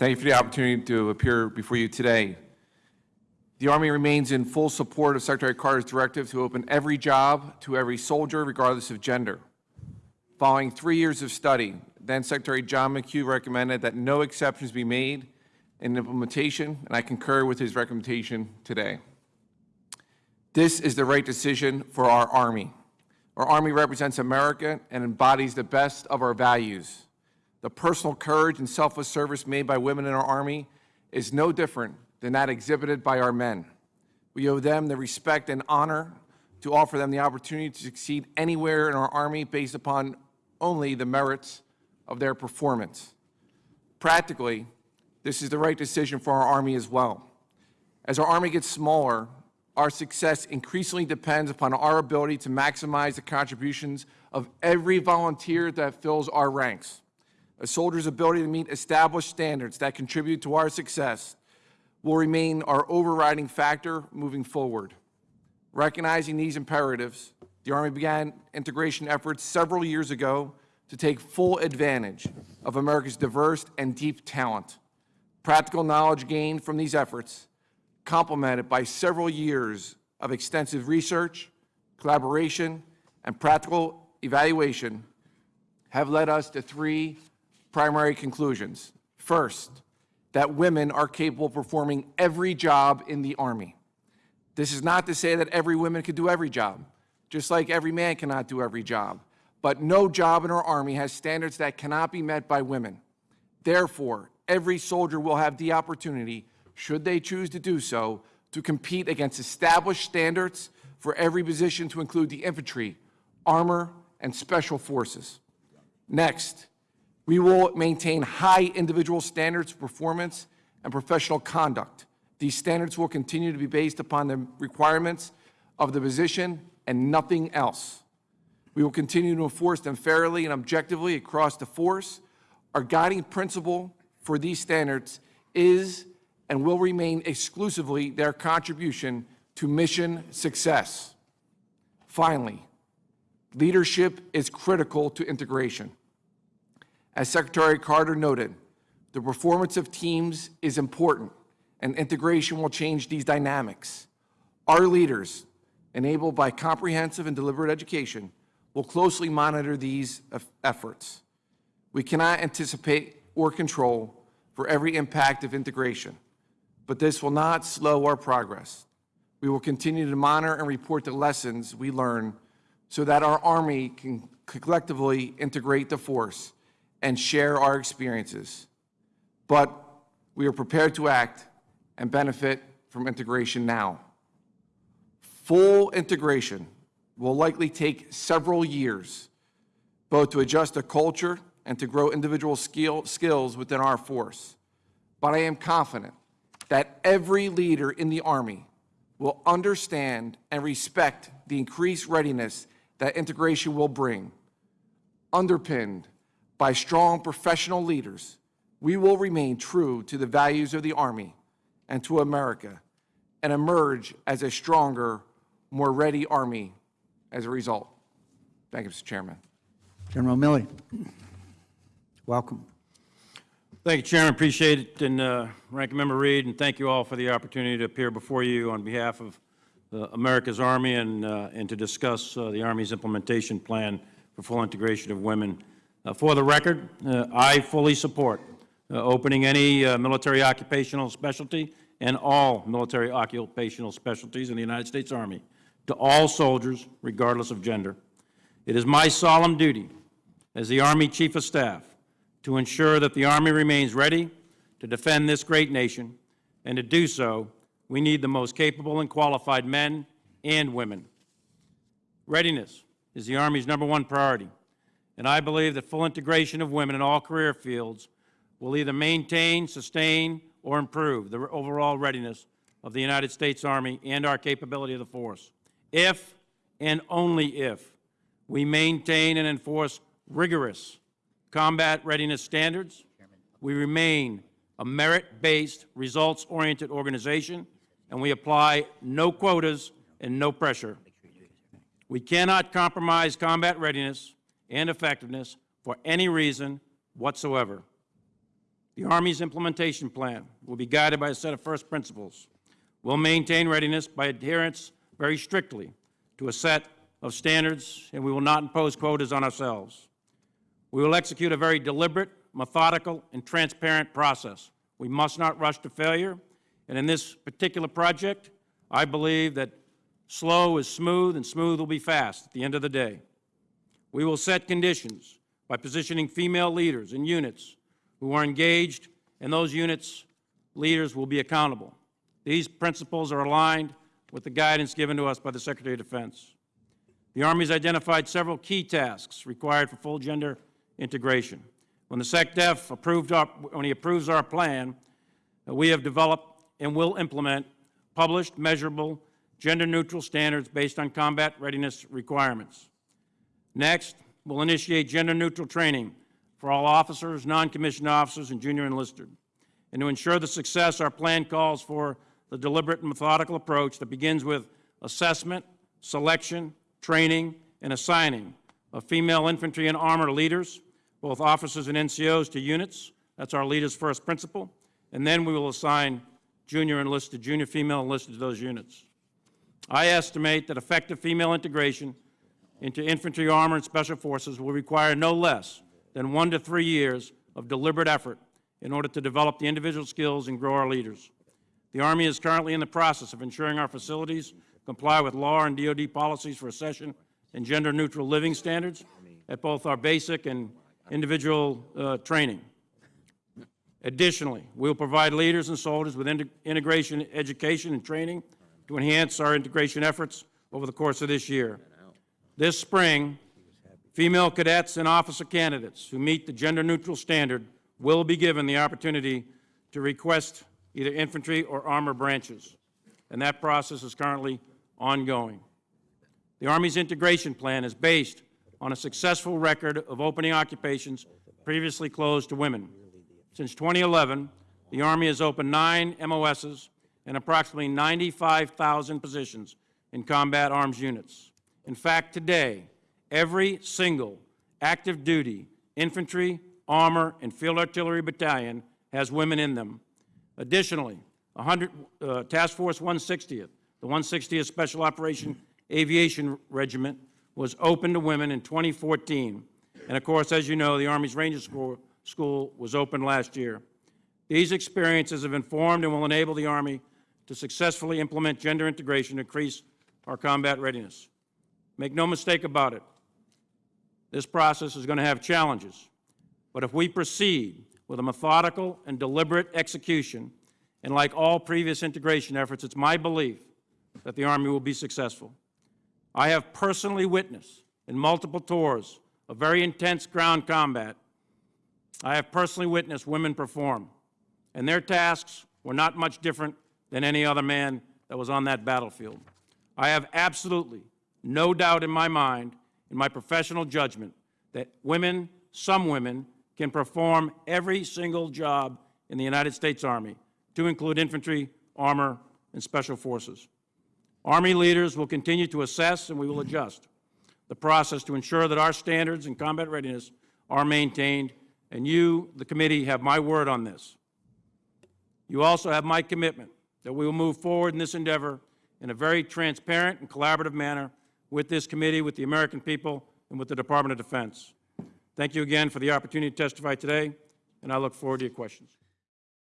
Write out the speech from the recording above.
Thank you for the opportunity to appear before you today. The Army remains in full support of Secretary Carter's directive to open every job to every soldier, regardless of gender. Following three years of study, then Secretary John McHugh recommended that no exceptions be made in implementation, and I concur with his recommendation today. This is the right decision for our Army. Our Army represents America and embodies the best of our values. The personal courage and selfless service made by women in our Army is no different than that exhibited by our men. We owe them the respect and honor to offer them the opportunity to succeed anywhere in our Army based upon only the merits of their performance. Practically, this is the right decision for our Army as well. As our Army gets smaller, our success increasingly depends upon our ability to maximize the contributions of every volunteer that fills our ranks. A soldier's ability to meet established standards that contribute to our success will remain our overriding factor moving forward. Recognizing these imperatives, the Army began integration efforts several years ago to take full advantage of America's diverse and deep talent. Practical knowledge gained from these efforts, complemented by several years of extensive research, collaboration, and practical evaluation, have led us to three primary conclusions. First, that women are capable of performing every job in the Army. This is not to say that every woman can do every job, just like every man cannot do every job. But no job in our Army has standards that cannot be met by women. Therefore, every soldier will have the opportunity, should they choose to do so, to compete against established standards for every position to include the infantry, armor, and special forces. Next, we will maintain high individual standards of performance and professional conduct. These standards will continue to be based upon the requirements of the position and nothing else. We will continue to enforce them fairly and objectively across the force. Our guiding principle for these standards is and will remain exclusively their contribution to mission success. Finally, leadership is critical to integration. As Secretary Carter noted, the performance of teams is important, and integration will change these dynamics. Our leaders, enabled by comprehensive and deliberate education, will closely monitor these efforts. We cannot anticipate or control for every impact of integration, but this will not slow our progress. We will continue to monitor and report the lessons we learn so that our Army can collectively integrate the force and share our experiences. But we are prepared to act and benefit from integration now. Full integration will likely take several years, both to adjust the culture and to grow individual skill, skills within our force. But I am confident that every leader in the Army will understand and respect the increased readiness that integration will bring. Underpinned by strong professional leaders, we will remain true to the values of the Army and to America and emerge as a stronger, more ready Army as a result. Thank you, Mr. Chairman. General Milley, welcome. Thank you, Chairman. Appreciate it. And uh, Ranking Member Reed, and thank you all for the opportunity to appear before you on behalf of uh, America's Army and, uh, and to discuss uh, the Army's implementation plan for full integration of women for the record, uh, I fully support uh, opening any military occupational specialty and all military occupational specialties in the United States Army to all soldiers, regardless of gender. It is my solemn duty as the Army Chief of Staff to ensure that the Army remains ready to defend this great nation, and to do so, we need the most capable and qualified men and women. Readiness is the Army's number one priority and I believe that full integration of women in all career fields will either maintain, sustain, or improve the overall readiness of the United States Army and our capability of the force. If and only if we maintain and enforce rigorous combat readiness standards, we remain a merit-based, results-oriented organization, and we apply no quotas and no pressure. We cannot compromise combat readiness and effectiveness for any reason whatsoever. The Army's implementation plan will be guided by a set of first principles. We'll maintain readiness by adherence very strictly to a set of standards, and we will not impose quotas on ourselves. We will execute a very deliberate, methodical, and transparent process. We must not rush to failure, and in this particular project, I believe that slow is smooth and smooth will be fast at the end of the day. We will set conditions by positioning female leaders in units who are engaged, and those units' leaders will be accountable. These principles are aligned with the guidance given to us by the Secretary of Defense. The Army has identified several key tasks required for full gender integration. When the SecDef approved our, when he approves our plan, uh, we have developed and will implement published, measurable, gender-neutral standards based on combat readiness requirements. Next, we'll initiate gender-neutral training for all officers, non-commissioned officers, and junior enlisted. And to ensure the success, our plan calls for the deliberate and methodical approach that begins with assessment, selection, training, and assigning of female infantry and armor leaders, both officers and NCOs, to units. That's our leader's first principle. And then we will assign junior enlisted, junior female enlisted to those units. I estimate that effective female integration into infantry, armor, and special forces will require no less than one to three years of deliberate effort in order to develop the individual skills and grow our leaders. The Army is currently in the process of ensuring our facilities comply with law and DoD policies for accession and gender-neutral living standards at both our basic and individual uh, training. Additionally, we will provide leaders and soldiers with inte- integration education and training to enhance our integration efforts over the course of this year. This spring, female cadets and officer candidates who meet the gender-neutral standard will be given the opportunity to request either infantry or armor branches, and that process is currently ongoing. The Army's integration plan is based on a successful record of opening occupations previously closed to women. Since 2011, the Army has opened nine MOSs and approximately 95,000 positions in combat arms units. In fact, today, every single active duty infantry, armor, and field artillery battalion has women in them. Additionally, 100, uh, Task Force 160th, the 160th Special Operation Aviation Regiment, was open to women in 2014. And of course, as you know, the Army's Ranger School, School was opened last year. These experiences have informed and will enable the Army to successfully implement gender integration to increase our combat readiness. Make no mistake about it, this process is going to have challenges. But if we proceed with a methodical and deliberate execution, and like all previous integration efforts, it's my belief that the Army will be successful. I have personally witnessed in multiple tours of very intense ground combat, I have personally witnessed women perform, and their tasks were not much different than any other man that was on that battlefield. I have absolutely no doubt in my mind, in my professional judgment, that women, some women, can perform every single job in the United States Army, to include infantry, armor, and special forces. Army leaders will continue to assess and we will adjust the process to ensure that our standards and combat readiness are maintained, and you, the committee, have my word on this. You also have my commitment that we will move forward in this endeavor in a very transparent and collaborative manner with this committee, with the American people, and with the Department of Defense. Thank you again for the opportunity to testify today, and I look forward to your questions.